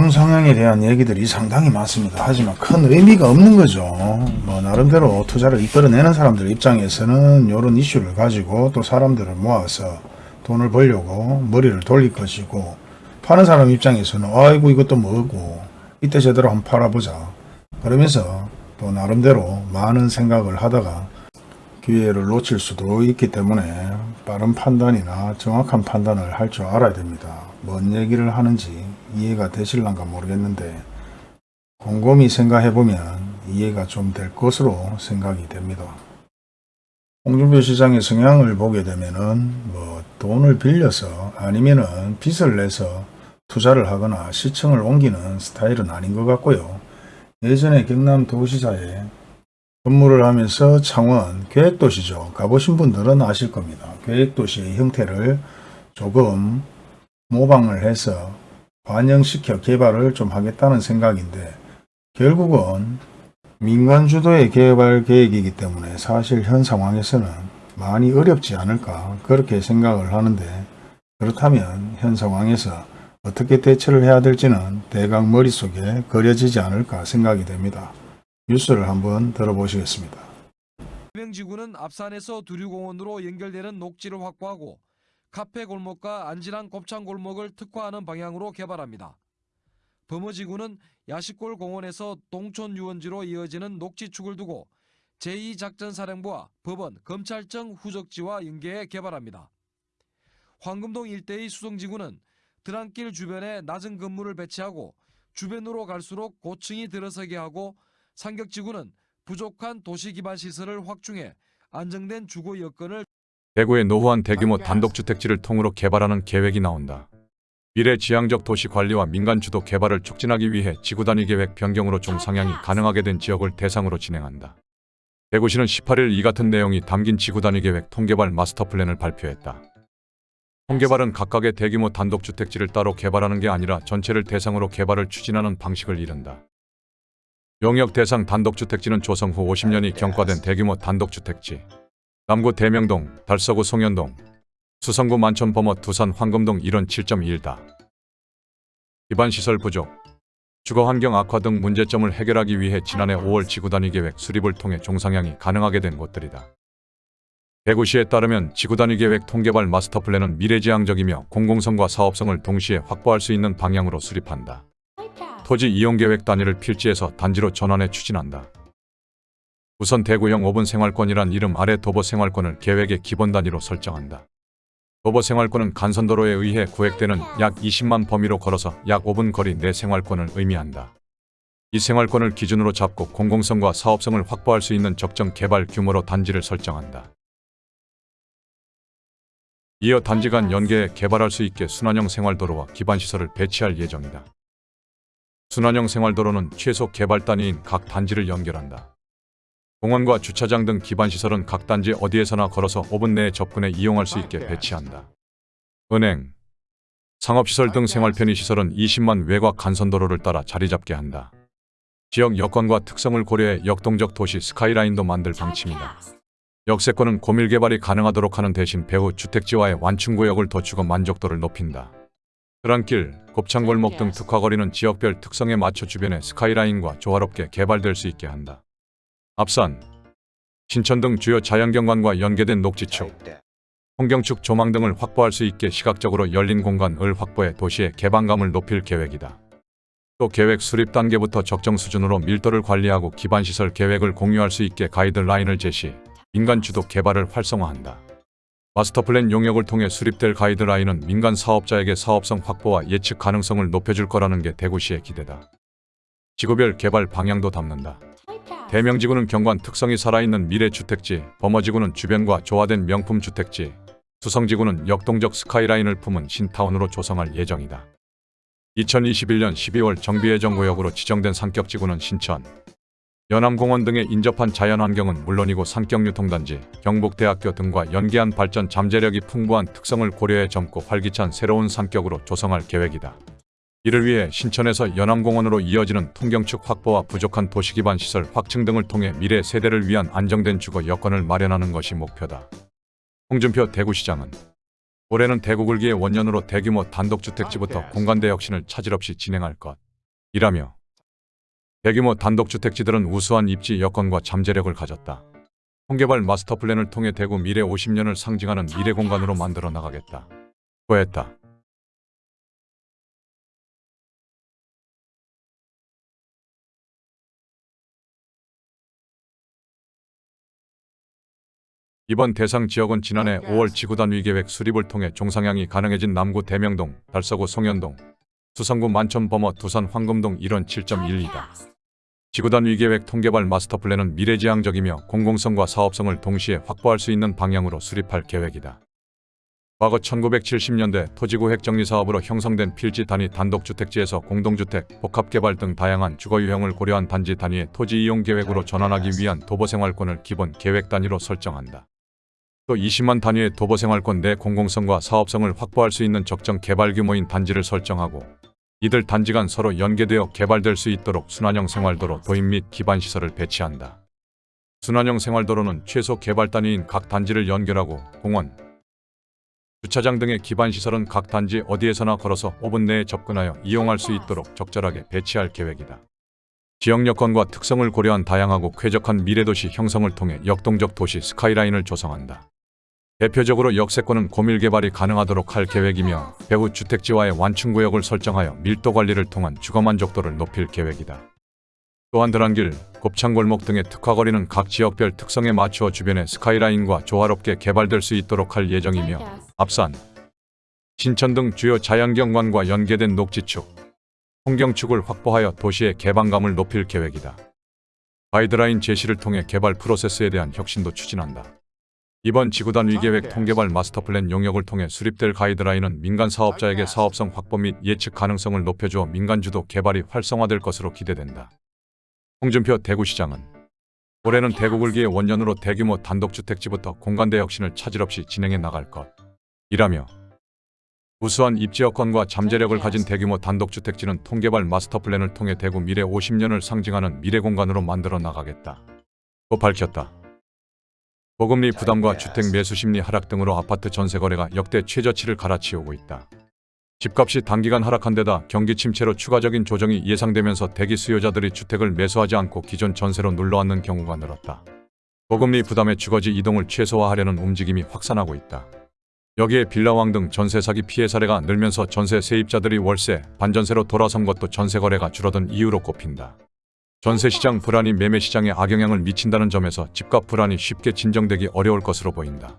종상향에 대한 얘기들이 상당히 많습니다. 하지만 큰 의미가 없는 거죠. 뭐 나름대로 투자를 이끌어내는 사람들 입장에서는 이런 이슈를 가지고 또 사람들을 모아서 돈을 벌려고 머리를 돌릴 것이고 파는 사람 입장에서는 아이고 이것도 뭐고 이때 제대로 한번 팔아보자. 그러면서 또 나름대로 많은 생각을 하다가 기회를 놓칠 수도 있기 때문에 빠른 판단이나 정확한 판단을 할 줄 알아야 됩니다. 뭔 얘기를 하는지 이해가 되실란가 모르겠는데 곰곰이 생각해보면 이해가 좀 될 것으로 생각이 됩니다. 홍준표 시장의 성향을 보게 되면은 뭐 돈을 빌려서 아니면은 빚을 내서 투자를 하거나 시청을 옮기는 스타일은 아닌 것 같고요. 예전에 경남 도시사에 근무를 하면서 창원 계획도시죠. 가보신 분들은 아실 겁니다. 계획도시의 형태를 조금 모방을 해서 반영시켜 개발을 좀 하겠다는 생각인데 결국은 민간 주도의 개발 계획이기 때문에 사실 현 상황에서는 많이 어렵지 않을까 그렇게 생각을 하는데 그렇다면 현 상황에서 어떻게 대처를 해야 될지는 대강 머릿속에 그려지지 않을까 생각이 됩니다. 뉴스를 한번 들어보시겠습니다. 해명지구는 앞산에서 두류공원으로 연결되는 녹지를 확보하고 카페 골목과 안진한 곱창 골목을 특화하는 방향으로 개발합니다. 범어지구는 야시골 공원에서 동촌 유원지로 이어지는 녹지축을 두고 제2작전사령부와 법원, 검찰청 후적지와 연계해 개발합니다. 황금동 일대의 수성지구는 드랑길 주변에 낮은 건물을 배치하고 주변으로 갈수록 고층이 들어서게 하고 상격지구는 부족한 도시기반시설을 확충해 안정된 주거 여건을 대구의 노후한 대규모 단독주택지를 통으로 개발하는 계획이 나온다. 미래 지향적 도시 관리와 민간 주도 개발을 촉진하기 위해 지구 단위 계획 변경으로 종상향이 가능하게 된 지역을 대상으로 진행한다. 대구시는 18일 이 같은 내용이 담긴 지구 단위 계획 통개발 마스터 플랜을 발표했다. 통개발은 각각의 대규모 단독주택지를 따로 개발하는 게 아니라 전체를 대상으로 개발을 추진하는 방식을 이른다. 용역 대상 단독주택지는 조성 후 50년이 경과된 대규모 단독주택지, 남구 대명동, 달서구 송현동, 수성구 만천 범어 두산 황금동 일원 7.1다. 기반시설 부족, 주거환경 악화 등 문제점을 해결하기 위해 지난해 5월 지구단위 계획 수립을 통해 종상향이 가능하게 된 곳들이다. 대구시에 따르면 지구단위 계획 통개발 마스터 플랜은 미래지향적이며 공공성과 사업성을 동시에 확보할 수 있는 방향으로 수립한다. 토지 이용 계획 단위를 필지에서 단지로 전환해 추진한다. 우선 대구형 5분 생활권이란 이름 아래 도보 생활권을 계획의 기본 단위로 설정한다. 도보 생활권은 간선도로에 의해 구획되는 약 20만 범위로 걸어서 약 5분 거리 내 생활권을 의미한다. 이 생활권을 기준으로 잡고 공공성과 사업성을 확보할 수 있는 적정 개발 규모로 단지를 설정한다. 이어 단지 간 연계해 개발할 수 있게 순환형 생활도로와 기반시설을 배치할 예정이다. 순환형 생활도로는 최소 개발 단위인 각 단지를 연결한다. 공원과 주차장 등 기반시설은 각 단지 어디에서나 걸어서 5분 내에 접근해 이용할 수 있게 배치한다. 은행, 상업시설 등 생활 편의시설은 20만 외곽 간선도로를 따라 자리 잡게 한다. 지역 여건과 특성을 고려해 역동적 도시 스카이라인도 만들 방침이다. 역세권은 고밀 개발이 가능하도록 하는 대신 배후 주택지와의 완충구역을 더 주거 만족도를 높인다. 드랑길, 곱창골목 등 특화거리는 지역별 특성에 맞춰 주변의 스카이라인과 조화롭게 개발될 수 있게 한다. 앞산, 신천 등 주요 자연경관과 연계된 녹지축, 풍경축 조망 등을 확보할 수 있게 시각적으로 열린 공간을 확보해 도시의 개방감을 높일 계획이다. 또 계획 수립 단계부터 적정 수준으로 밀도를 관리하고 기반시설 계획을 공유할 수 있게 가이드라인을 제시, 민간 주도 개발을 활성화한다. 마스터플랜 용역을 통해 수립될 가이드라인은 민간 사업자에게 사업성 확보와 예측 가능성을 높여줄 거라는 게 대구시의 기대다. 지구별 개발 방향도 담는다. 대명지구는 경관 특성이 살아있는 미래주택지, 범어지구는 주변과 조화된 명품주택지, 수성지구는 역동적 스카이라인을 품은 신타운으로 조성할 예정이다. 2021년 12월 정비예정구역으로 지정된 산격지구는 신천, 연암공원 등에 인접한 자연환경은 물론이고 산격유통단지, 경북대학교 등과 연계한 발전 잠재력이 풍부한 특성을 고려해 젊고 활기찬 새로운 산격으로 조성할 계획이다. 이를 위해 신천에서 연암공원으로 이어지는 통경축 확보와 부족한 도시기반 시설 확충 등을 통해 미래 세대를 위한 안정된 주거 여건을 마련하는 것이 목표다. 홍준표 대구시장은 올해는 대구 굴기의 원년으로 대규모 단독주택지부터 공간대 혁신을 차질 없이 진행할 것. 이라며 대규모 단독주택지들은 우수한 입지 여건과 잠재력을 가졌다. 통개발 마스터 플랜을 통해 대구 미래 50년을 상징하는 미래 공간으로 만들어 나가겠다. 고했다. 이번 대상 지역은 지난해 5월 지구단 위계획 수립을 통해 종상향이 가능해진 남구 대명동, 달서구 송현동, 수성구 만천 범어 두산 황금동 일원 7.12다. 지구단 위계획 통개발 마스터 플랜은 미래지향적이며 공공성과 사업성을 동시에 확보할 수 있는 방향으로 수립할 계획이다. 과거 1970년대 토지구 획 정리 사업으로 형성된 필지 단위 단독주택지에서 공동주택, 복합개발 등 다양한 주거 유형을 고려한 단지 단위의 토지 이용 계획으로 전환하기 위한 도보생활권을 기본 계획 단위로 설정한다. 또 20만 단위의 도보 생활권 내 공공성과 사업성을 확보할 수 있는 적정 개발 규모인 단지를 설정하고 이들 단지 간 서로 연계되어 개발될 수 있도록 순환형 생활도로 도입 및 기반시설을 배치한다. 순환형 생활도로는 최소 개발 단위인 각 단지를 연결하고 공원, 주차장 등의 기반시설은 각 단지 어디에서나 걸어서 5분 내에 접근하여 이용할 수 있도록 적절하게 배치할 계획이다. 지역 여건과 특성을 고려한 다양하고 쾌적한 미래도시 형성을 통해 역동적 도시 스카이라인을 조성한다. 대표적으로 역세권은 고밀 개발이 가능하도록 할 계획이며 배후 주택지와의 완충구역을 설정하여 밀도 관리를 통한 주거 만족도를 높일 계획이다. 또한 드란길, 곱창골목 등의 특화거리는 각 지역별 특성에 맞추어 주변의 스카이라인과 조화롭게 개발될 수 있도록 할 예정이며 앞산, 신천 등 주요 자연경관과 연계된 녹지축, 풍경축을 확보하여 도시의 개방감을 높일 계획이다. 가이드라인 제시를 통해 개발 프로세스에 대한 혁신도 추진한다. 이번 지구단 위계획 통개발 마스터플랜 용역을 통해 수립될 가이드라인은 민간 사업자에게 사업성 확보 및 예측 가능성을 높여주어 민간 주도 개발이 활성화될 것으로 기대된다. 홍준표 대구시장은 올해는 대구 굴기의 원년으로 대규모 단독주택지부터 공간대 혁신을 차질 없이 진행해 나갈 것. 이라며 우수한 입지 여건과 잠재력을 가진 대규모 단독주택지는 통개발 마스터 플랜을 통해 대구 미래 50년을 상징하는 미래 공간으로 만들어 나가겠다. 고 밝혔다. 보금리 부담과 주택 매수 심리 하락 등으로 아파트 전세 거래가 역대 최저치를 갈아치우고 있다. 집값이 단기간 하락한 데다 경기 침체로 추가적인 조정이 예상되면서 대기 수요자들이 주택을 매수하지 않고 기존 전세로 눌러앉는 경우가 늘었다. 보금리 부담의 주거지 이동을 최소화하려는 움직임이 확산하고 있다. 여기에 빌라왕 등 전세 사기 피해 사례가 늘면서 전세 세입자들이 월세, 반전세로 돌아선 것도 전세 거래가 줄어든 이유로 꼽힌다. 전세 시장 불안이 매매 시장에 악영향을 미친다는 점에서 집값 불안이 쉽게 진정되기 어려울 것으로 보인다.